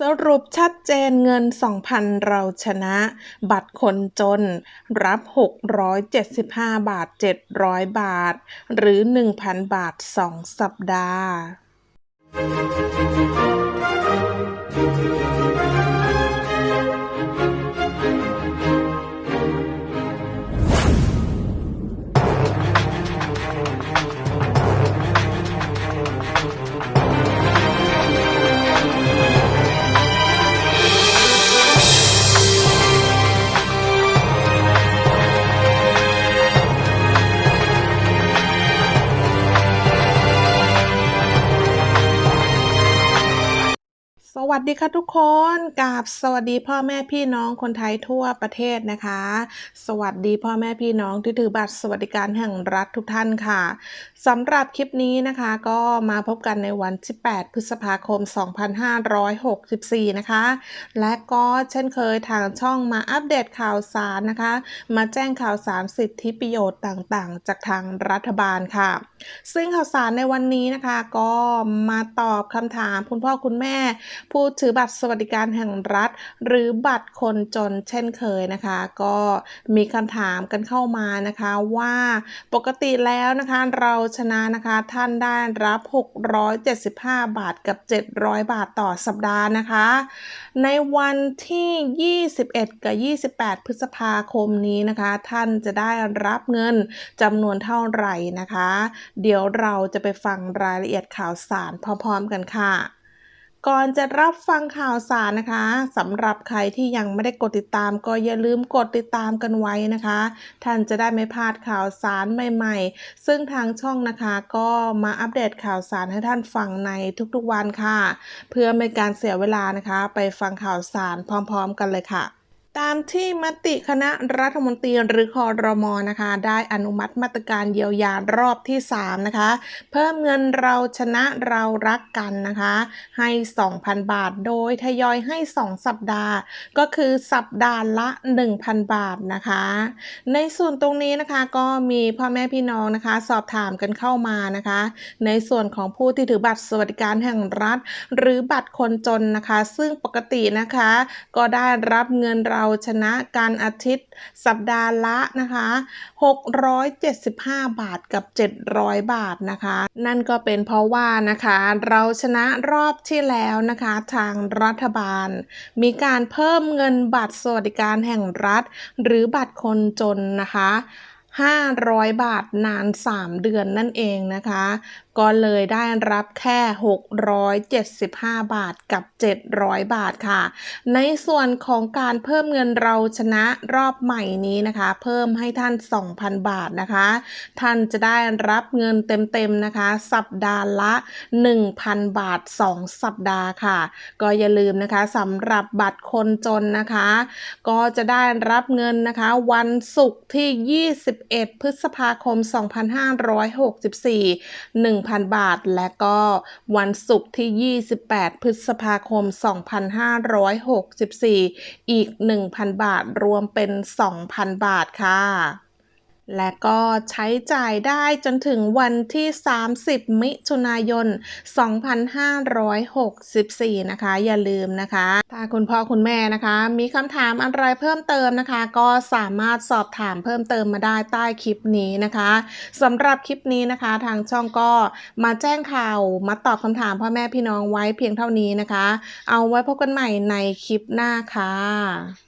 สรุปชัดเจนเงิน 2,000 เราชนะ บัตรคนจน รับ 675 บาท 700 บาท หรือ 1,000 บาท 2 สัปดาห์ วัสดีค่ะทุกคนกับสวัสดีพ่อแม่พี่น้องคนไทยทั่วประเทศนะคะ สวัสดีพ่อแม่พี่น้องที่ถือบัตรสวัสดิการแห่งรัฐทุกท่านค่ะสำหรับคลิปนี้นะคะก็มาพบกันในวันที่ 8 พฤษภาคม 2564 นะคะ และก็เช่นเคยทางช่องมาอัปเดตข่าวสารนะคะ มาแจ้งข่าวสารสิทธิประโยชน์ต่างๆ จากทางรัฐบาลค่ะ ซึ่งข่าวสารในวันนี้นะคะก็มาตอบคำถามคุณพ่อคุณแม่ผผู้ถือบัตรสวัสดิการแห่งรัฐ หรือบัตรคนจนเช่นเคยนะคะ ก็มีคำถามกันเข้ามานะคะว่าปกติแล้วนะคะเราชนะนะคะท่านได้รับ 675 บาทกับ 700 บาทต่อสัปดาห์นะคะ ในวันที่ 21 กับ 28 พฤษภาคมนี้นะคะ ท่านจะได้รับเงินจำนวนเท่าไหร่นะคะ เดี๋ยวเราจะไปฟังรายละเอียดข่าวสารพร้อมๆกันค่ะ ก่อนจะรับฟังข่าวสารนะคะสำหรับใครที่ยังไม่ได้กดติดตาม ก็อย่าลืมกดติดตามกันไว้นะคะ ท่านจะได้ไม่พลาดข่าวสารใหม่ ๆ ซึ่งทางช่องนะคะก็มาอัปเดตข่าวสารให้ท่านฟังในทุกๆวันค่ะ เพื่อไม่การเสียเวลานะคะ ไปฟังข่าวสารพร้อม ๆ กันเลยค่ะ ตามที่มติคณะรัฐมนตรีหรือคอรมอนะคะ ได้อนุมัติมาตรการเยียวยารอบที่ 3 นะคะ เพิ่มเงินเราชนะเรารักกันนะคะ ให้ 2,000 บาทโดยทยอยให้ 2 สัปดาห์ ก็คือสัปดาห์ละ 1,000 บาทนะคะ ในส่วนตรงนี้นะคะก็มีพ่อแม่พี่น้องนะคะ สอบถามกันเข้ามานะคะ ในส่วนของผู้ที่ถือบัตรสวัสดิการแห่งรัฐ หรือบัตรคนจนนะคะ ซึ่งปกตินะคะ ก็ได้รับเงินเราชนะการอาทิตย์ สัปดาห์ละนะคะ 675 บาทกับ 700 บาทนะคะ นั่นก็เป็นเพราะว่านะคะ เราชนะรอบที่แล้วนะคะ ทางรัฐบาล มีการเพิ่มเงินบัตรสวัสดิการแห่งรัฐ หรือบัตรคนจนนะคะ 500 บาทนาน 3 เดือนนั่นเองนะคะ ก็เลยได้รับแค่ 675 บาทกับ 700 บาทค่ะ ในส่วนของการเพิ่มเงินเราชนะรอบใหม่นี้นะคะ เพิ่มให้ท่าน 2,000 บาทนะคะ ท่านจะได้รับเงินเต็มๆนะคะ สัปดาห์ละ 1,000 บาท 2 สัปดาห์ค่ะ ก็อย่าลืมนะคะสำหรับบัตรคนจนนะคะ ก็จะได้รับเงินนะคะ วันศุกร์ที่ 21 11 พฤษภาคม 2564 1,000 บาท และก็วันศุกร์ที่ 28 พฤษภาคม 2564 อีก 1,000 บาท รวมเป็น 2,000 บาทค่ะ และก็ใช้จ่ายได้จนถึงวันที่ 30 มิถุนายน 2564 นะคะ อย่าลืมนะคะ ถ้าคุณพ่อคุณแม่นะคะ มีคำถามอะไรเพิ่มเติมนะคะ ก็สามารถสอบถามเพิ่มเติมมาได้ใต้คลิปนี้นะคะสำหรับคลิปนี้นะคะ ทางช่องก็มาแจ้งข่าวมาตอบคำถามพ่อแม่พี่น้องไว้เพียงเท่านี้นะคะ เอาไว้พบกันใหม่ในคลิปหน้าค่ะ